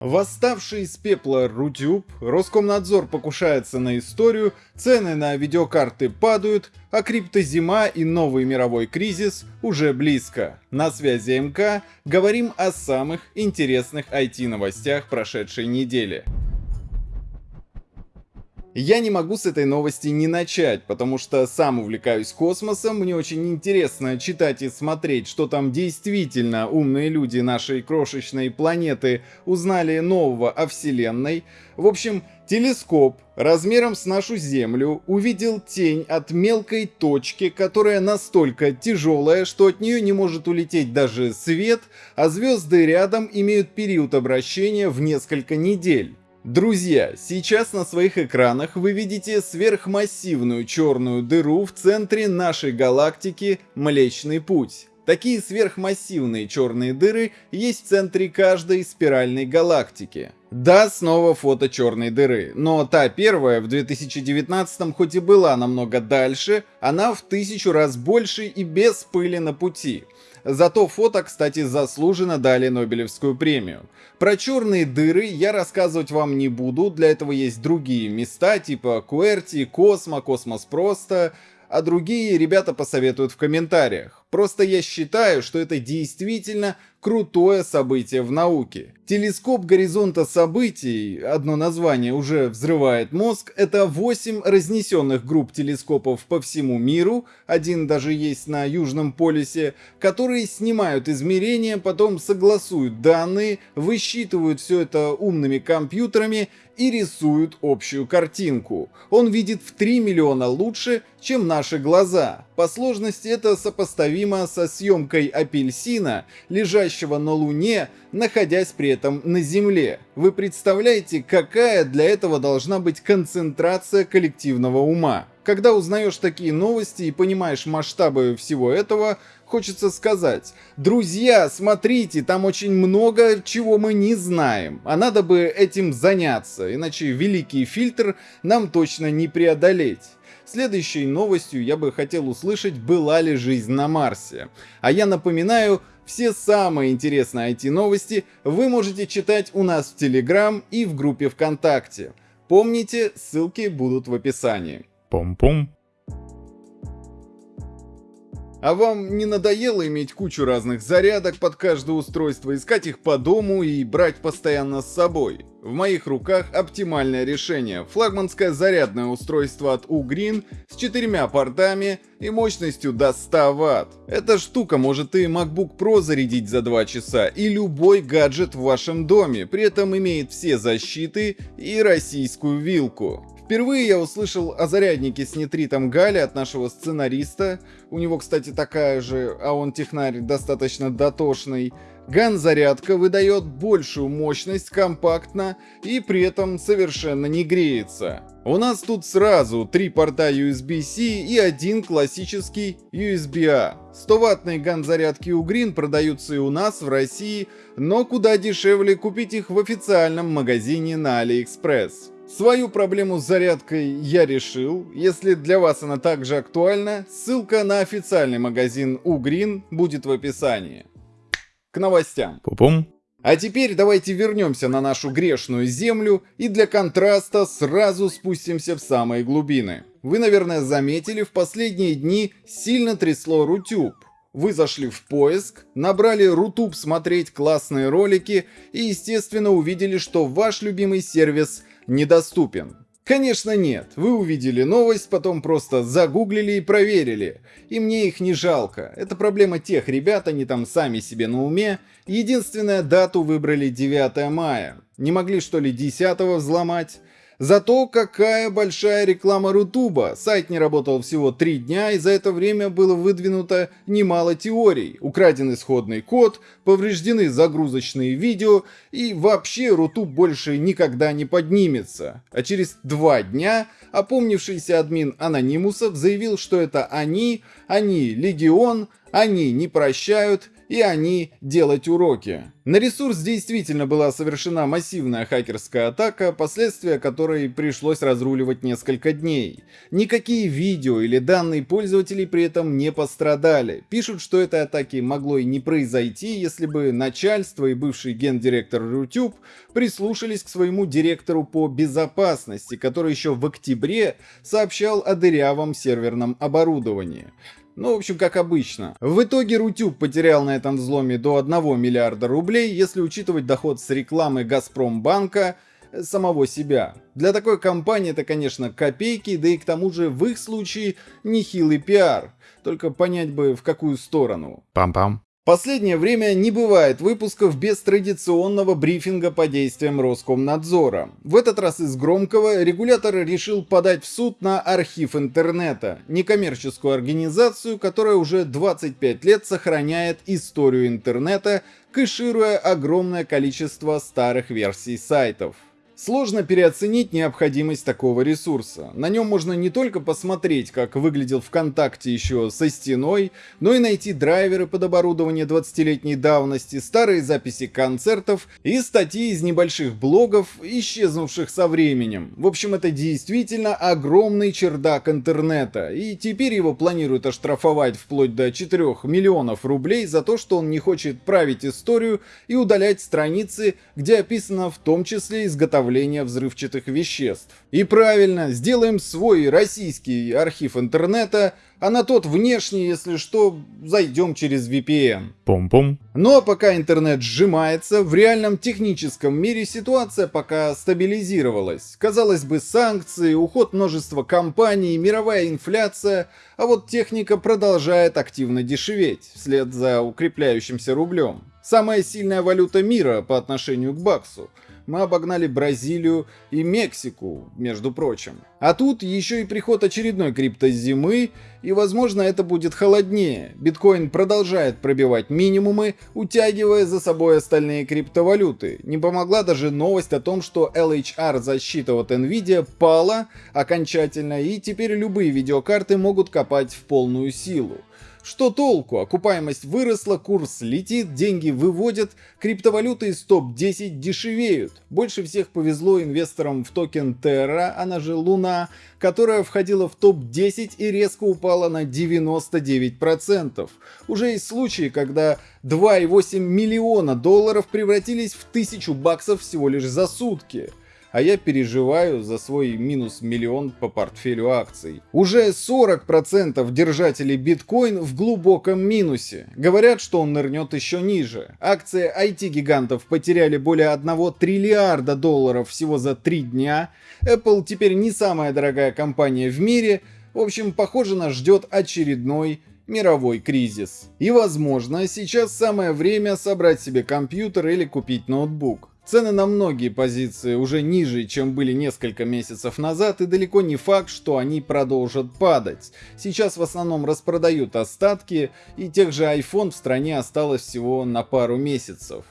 Восставший из пепла Рутюб, Роскомнадзор покушается на историю, цены на видеокарты падают, а криптозима и новый мировой кризис уже близко. На связи МК говорим о самых интересных IT-новостях прошедшей недели. Я не могу с этой новости не начать, потому что сам увлекаюсь космосом, мне очень интересно читать и смотреть, что там действительно умные люди нашей крошечной планеты узнали нового о Вселенной. В общем, телескоп размером с нашу Землю увидел тень от мелкой точки, которая настолько тяжелая, что от нее не может улететь даже свет, а звезды рядом имеют период обращения в несколько недель. Друзья, сейчас на своих экранах вы видите сверхмассивную черную дыру в центре нашей галактики Млечный Путь. Такие сверхмассивные черные дыры есть в центре каждой спиральной галактики. Да, снова фото черной дыры, но та первая в 2019 хоть и была намного дальше, она в тысячу раз больше и без пыли на пути. За то фото, кстати, заслуженно дали Нобелевскую премию. Про черные дыры я рассказывать вам не буду, для этого есть другие места, типа QWERTY, Космо, Космос Просто, а другие ребята посоветуют в комментариях. Просто я считаю, что это действительно крутое событие в науке. Телескоп горизонта событий, одно название уже взрывает мозг, это 8 разнесенных групп телескопов по всему миру, один даже есть на Южном полюсе, которые снимают измерения, потом согласуют данные, высчитывают все это умными компьютерами и рисуют общую картинку. Он видит в 3 миллиона лучше, чем наши глаза. По сложности это сопоставимо со съемкой апельсина, лежащего на Луне, находясь при этом на Земле. Вы представляете, какая для этого должна быть концентрация коллективного ума? Когда узнаешь такие новости и понимаешь масштабы всего этого, хочется сказать, друзья, смотрите, там очень много чего мы не знаем, а надо бы этим заняться, иначе великий фильтр нам точно не преодолеть. Следующей новостью я бы хотел услышать, была ли жизнь на Марсе. А я напоминаю, все самые интересные IT-новости вы можете читать у нас в Телеграм и в группе ВКонтакте. Помните, ссылки будут в описании. Пом-пом. А вам не надоело иметь кучу разных зарядок под каждое устройство, искать их по дому и брать постоянно с собой? В моих руках оптимальное решение. Флагманское зарядное устройство от Ugreen с четырьмя портами и мощностью до 100 Вт. Эта штука может и MacBook Pro зарядить за 2 часа, и любой гаджет в вашем доме, при этом имеет все защиты и российскую вилку. Впервые я услышал о заряднике с нитритом Гали от нашего сценариста. У него, кстати, такая же, а он технарь достаточно дотошный. Ган-зарядка выдает большую мощность компактно и при этом совершенно не греется. У нас тут сразу три порта USB-C и один классический USB-A. 100-ваттные ган-зарядки у Green продаются и у нас в России, но куда дешевле купить их в официальном магазине на AliExpress. Свою проблему с зарядкой я решил. Если для вас она также актуальна, ссылка на официальный магазин Угрин будет в описании. К новостям. Пупум. А теперь давайте вернемся на нашу грешную землю и для контраста сразу спустимся в самые глубины. Вы, наверное, заметили, в последние дни сильно трясло Рутюб. Вы зашли в поиск, набрали Рутуб смотреть классные ролики и, естественно, увидели, что ваш любимый сервис недоступен. Конечно нет, вы увидели новость, потом просто загуглили и проверили. И мне их не жалко, это проблема тех ребят, они там сами себе на уме. Единственная дату выбрали 9 мая. Не могли что ли 10 взломать? Зато какая большая реклама Рутуба. Сайт не работал всего три дня, и за это время было выдвинуто немало теорий. Украден исходный код, повреждены загрузочные видео, и вообще Рутуб больше никогда не поднимется. А через два дня опомнившийся админ Анонимусов заявил, что это они, они Легион, они не прощают, и они делать уроки. На ресурс действительно была совершена массивная хакерская атака, последствия которой пришлось разруливать несколько дней. Никакие видео или данные пользователей при этом не пострадали. Пишут, что этой атаки могло и не произойти, если бы начальство и бывший гендиректор YouTube прислушались к своему директору по безопасности, который еще в октябре сообщал о дырявом серверном оборудовании. Ну, в общем, как обычно. В итоге Рутюб потерял на этом взломе до 1 миллиарда рублей, если учитывать доход с рекламы Газпромбанка самого себя. Для такой компании это, конечно, копейки, да и к тому же в их случае нехилый пиар. Только понять бы в какую сторону. Пам-пам. Последнее время не бывает выпусков без традиционного брифинга по действиям Роскомнадзора. В этот раз из громкого регулятор решил подать в суд на архив интернета, некоммерческую организацию, которая уже 25 лет сохраняет историю интернета, кэшируя огромное количество старых версий сайтов. Сложно переоценить необходимость такого ресурса. На нем можно не только посмотреть, как выглядел ВКонтакте еще со стеной, но и найти драйверы под оборудование 20-летней давности, старые записи концертов и статьи из небольших блогов, исчезнувших со временем. В общем, это действительно огромный чердак интернета, и теперь его планируют оштрафовать вплоть до 4 миллионов рублей за то, что он не хочет править историю и удалять страницы, где описано в том числе изготовление изготовления взрывчатых веществ. И правильно, сделаем свой российский архив интернета, а на тот внешний, если что, зайдем через VPN. Пум-пум. Но пока интернет сжимается, в реальном техническом мире ситуация пока стабилизировалась. Казалось бы, санкции, уход множества компаний, мировая инфляция, а вот техника продолжает активно дешеветь, вслед за укрепляющимся рублем. Самая сильная валюта мира по отношению к баксу мы обогнали Бразилию и Мексику, между прочим. А тут еще и приход очередной криптозимы, и возможно это будет холоднее. Биткоин продолжает пробивать минимумы, утягивая за собой остальные криптовалюты. Не помогла даже новость о том, что LHR защита от Nvidia пала окончательно, и теперь любые видеокарты могут копать в полную силу. Что толку? Окупаемость выросла, курс летит, деньги выводят, криптовалюты из топ-10 дешевеют. Больше всех повезло инвесторам в токен Terra, она же Луна, которая входила в топ-10 и резко упала на 99%. Уже есть случаи, когда 2,8 миллиона долларов превратились в 1000 баксов всего лишь за сутки а я переживаю за свой минус миллион по портфелю акций. Уже 40% держателей биткоин в глубоком минусе. Говорят, что он нырнет еще ниже. Акции IT-гигантов потеряли более 1 триллиарда долларов всего за 3 дня. Apple теперь не самая дорогая компания в мире. В общем, похоже, нас ждет очередной мировой кризис. И возможно, сейчас самое время собрать себе компьютер или купить ноутбук. Цены на многие позиции уже ниже, чем были несколько месяцев назад, и далеко не факт, что они продолжат падать. Сейчас в основном распродают остатки, и тех же iPhone в стране осталось всего на пару месяцев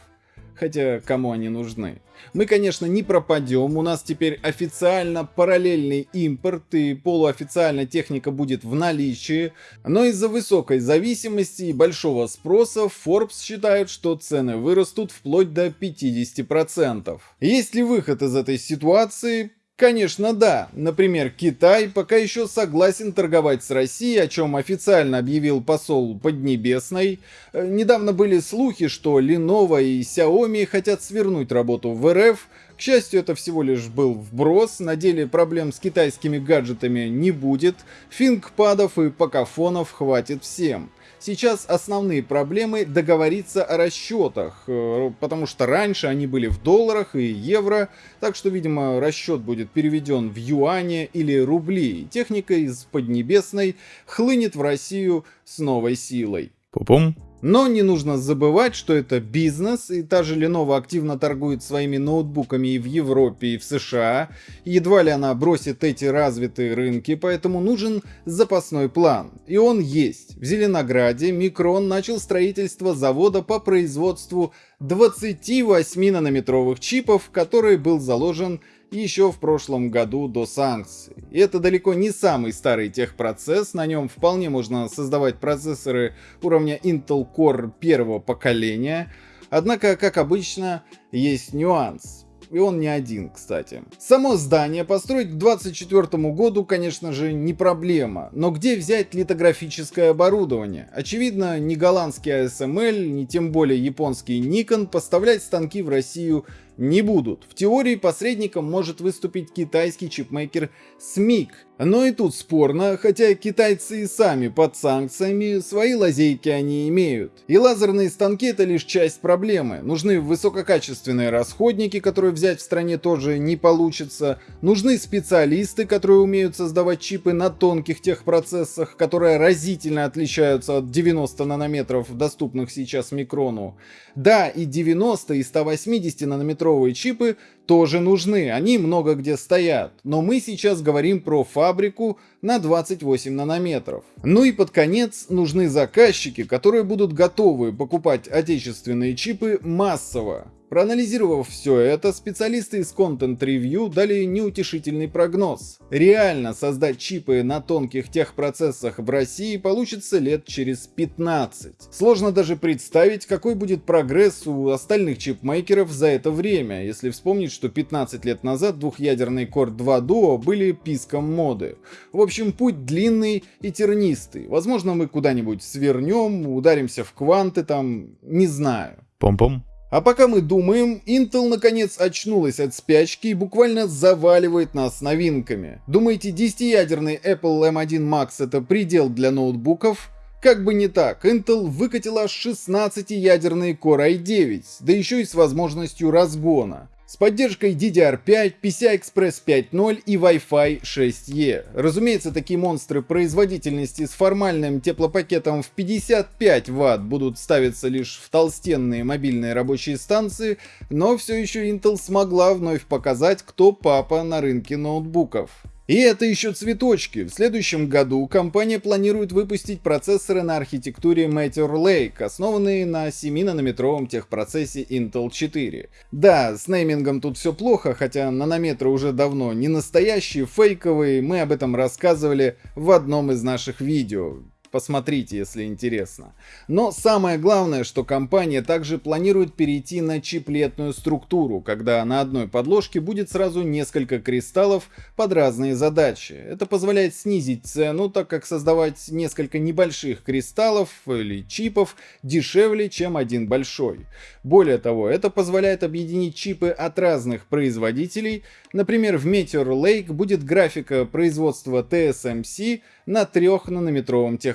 хотя кому они нужны. Мы, конечно, не пропадем, у нас теперь официально параллельный импорт и полуофициально техника будет в наличии, но из-за высокой зависимости и большого спроса Forbes считает, что цены вырастут вплоть до 50%. Есть ли выход из этой ситуации? Конечно, да. Например, Китай пока еще согласен торговать с Россией, о чем официально объявил посол Поднебесной. Э, недавно были слухи, что Lenovo и Xiaomi хотят свернуть работу в РФ. К счастью, это всего лишь был вброс, на деле проблем с китайскими гаджетами не будет, фингпадов и покафонов хватит всем. Сейчас основные проблемы договориться о расчетах, э, потому что раньше они были в долларах и евро, так что, видимо, расчет будет переведен в юане или рубли. Техника из Поднебесной хлынет в Россию с новой силой. Пупум. Но не нужно забывать, что это бизнес, и та же Lenovo активно торгует своими ноутбуками и в Европе, и в США. Едва ли она бросит эти развитые рынки, поэтому нужен запасной план. И он есть. В Зеленограде Микрон начал строительство завода по производству 28 нанометровых чипов, который был заложен еще в прошлом году до санкций. И это далеко не самый старый техпроцесс, на нем вполне можно создавать процессоры уровня Intel Core первого поколения, однако, как обычно, есть нюанс и он не один, кстати. Само здание построить к 2024 году, конечно же, не проблема, но где взять литографическое оборудование? Очевидно, ни голландский ASML, ни тем более японский Nikon поставлять станки в Россию не будут. В теории посредником может выступить китайский чипмейкер SMIC, но и тут спорно, хотя китайцы и сами под санкциями, свои лазейки они имеют. И лазерные станки это лишь часть проблемы. Нужны высококачественные расходники, которые взять в стране тоже не получится. Нужны специалисты, которые умеют создавать чипы на тонких техпроцессах, которые разительно отличаются от 90 нанометров, доступных сейчас микрону. Да, и 90 и 180 нанометровые чипы тоже нужны, они много где стоят, но мы сейчас говорим про фабрику на 28 нанометров. Ну и под конец нужны заказчики, которые будут готовы покупать отечественные чипы массово. Проанализировав все это, специалисты из Content Review дали неутешительный прогноз. Реально создать чипы на тонких техпроцессах в России получится лет через 15. Сложно даже представить, какой будет прогресс у остальных чипмейкеров за это время, если вспомнить, что 15 лет назад двухъядерный Core 2 Duo были писком моды. В общем, путь длинный и тернистый. Возможно, мы куда-нибудь свернем, ударимся в кванты там, не знаю. Пом-пом. А пока мы думаем, Intel наконец очнулась от спячки и буквально заваливает нас новинками. Думаете, 10-ядерный Apple M1 Max это предел для ноутбуков? Как бы не так, Intel выкатила 16-ядерный Core i9, да еще и с возможностью разгона с поддержкой DDR5, PCI-Express 5.0 и Wi-Fi 6E. Разумеется, такие монстры производительности с формальным теплопакетом в 55 Вт будут ставиться лишь в толстенные мобильные рабочие станции, но все еще Intel смогла вновь показать, кто папа на рынке ноутбуков. И это еще цветочки. В следующем году компания планирует выпустить процессоры на архитектуре Meteor Lake, основанные на 7-нанометровом техпроцессе Intel 4. Да, с неймингом тут все плохо, хотя нанометры уже давно не настоящие, фейковые, мы об этом рассказывали в одном из наших видео. Посмотрите, если интересно. Но самое главное, что компания также планирует перейти на чиплетную структуру, когда на одной подложке будет сразу несколько кристаллов под разные задачи. Это позволяет снизить цену, так как создавать несколько небольших кристаллов или чипов дешевле, чем один большой. Более того, это позволяет объединить чипы от разных производителей. Например, в Meteor Lake будет графика производства TSMC на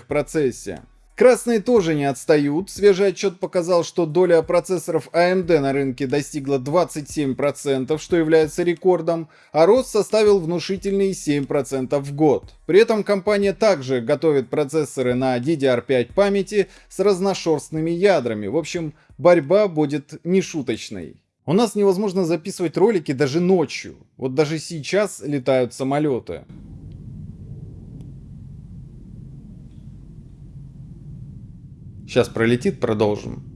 3-нанометровом техпроцессе. Красные тоже не отстают. Свежий отчет показал, что доля процессоров AMD на рынке достигла 27%, что является рекордом, а рост составил внушительные 7% в год. При этом компания также готовит процессоры на DDR5 памяти с разношерстными ядрами. В общем, борьба будет нешуточной. У нас невозможно записывать ролики даже ночью. Вот даже сейчас летают самолеты. Сейчас пролетит, продолжим.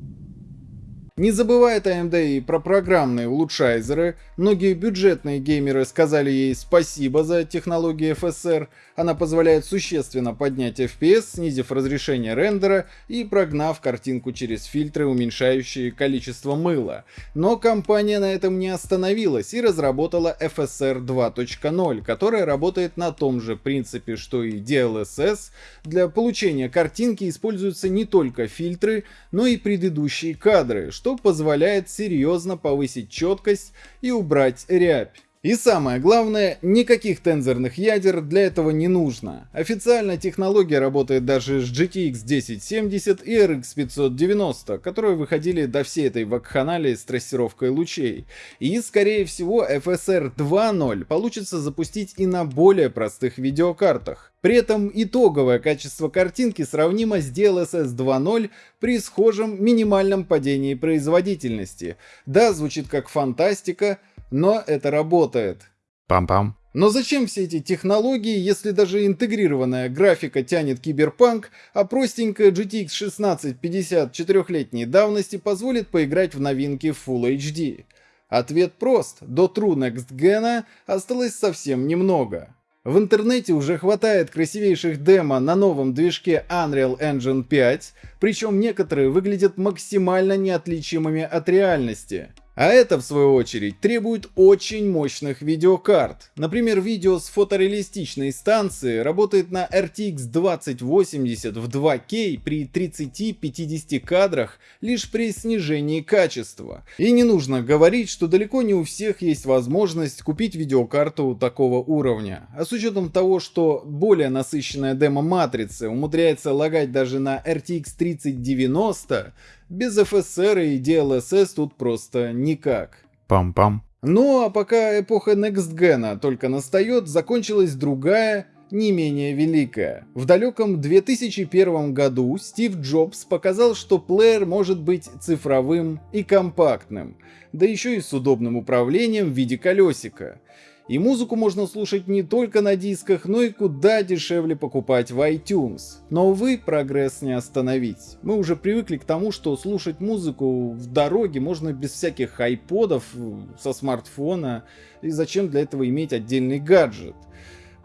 Не забывает AMD и про программные улучшайзеры. Многие бюджетные геймеры сказали ей спасибо за технологию FSR. Она позволяет существенно поднять FPS, снизив разрешение рендера и прогнав картинку через фильтры, уменьшающие количество мыла. Но компания на этом не остановилась и разработала FSR 2.0, которая работает на том же принципе, что и DLSS. Для получения картинки используются не только фильтры, но и предыдущие кадры, что что позволяет серьезно повысить четкость и убрать рябь. И самое главное, никаких тензорных ядер для этого не нужно. Официально технология работает даже с GTX 1070 и RX 590, которые выходили до всей этой вакханалии с трассировкой лучей. И скорее всего FSR 2.0 получится запустить и на более простых видеокартах. При этом итоговое качество картинки сравнимо с DLSS 2.0 при схожем минимальном падении производительности. Да, звучит как фантастика, но это работает. Пам-пам. Но зачем все эти технологии, если даже интегрированная графика тянет киберпанк, а простенькая GTX 1650 четырехлетней давности позволит поиграть в новинки Full HD? Ответ прост, до True Next Gen осталось совсем немного. В интернете уже хватает красивейших демо на новом движке Unreal Engine 5, причем некоторые выглядят максимально неотличимыми от реальности. А это, в свою очередь, требует очень мощных видеокарт. Например, видео с фотореалистичной станции работает на RTX 2080 в 2К при 30-50 кадрах лишь при снижении качества. И не нужно говорить, что далеко не у всех есть возможность купить видеокарту такого уровня. А с учетом того, что более насыщенная демо-матрица умудряется лагать даже на RTX 3090, без FSR и DLSS тут просто никак. Пам-пам. Ну а пока эпоха Next Gen только настает, закончилась другая, не менее великая. В далеком 2001 году Стив Джобс показал, что плеер может быть цифровым и компактным, да еще и с удобным управлением в виде колесика. И музыку можно слушать не только на дисках, но и куда дешевле покупать в iTunes. Но, увы, прогресс не остановить. Мы уже привыкли к тому, что слушать музыку в дороге можно без всяких айподов со смартфона, и зачем для этого иметь отдельный гаджет.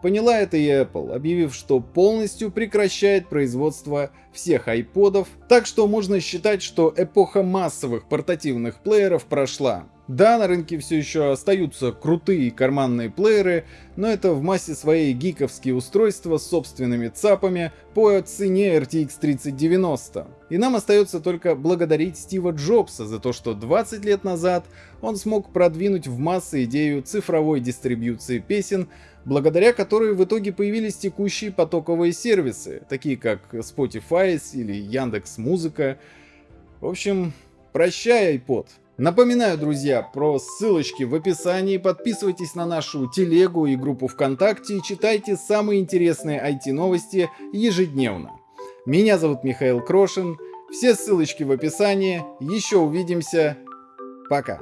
Поняла это и Apple, объявив, что полностью прекращает производство всех айподов, так что можно считать, что эпоха массовых портативных плееров прошла. Да, на рынке все еще остаются крутые карманные плееры, но это в массе своей гиковские устройства с собственными цапами по цене RTX 3090. И нам остается только благодарить Стива Джобса за то, что 20 лет назад он смог продвинуть в массы идею цифровой дистрибьюции песен, благодаря которой в итоге появились текущие потоковые сервисы, такие как Spotify или Яндекс Музыка. В общем, прощай iPod. Напоминаю, друзья, про ссылочки в описании, подписывайтесь на нашу телегу и группу ВКонтакте и читайте самые интересные IT-новости ежедневно. Меня зовут Михаил Крошин, все ссылочки в описании, еще увидимся, пока.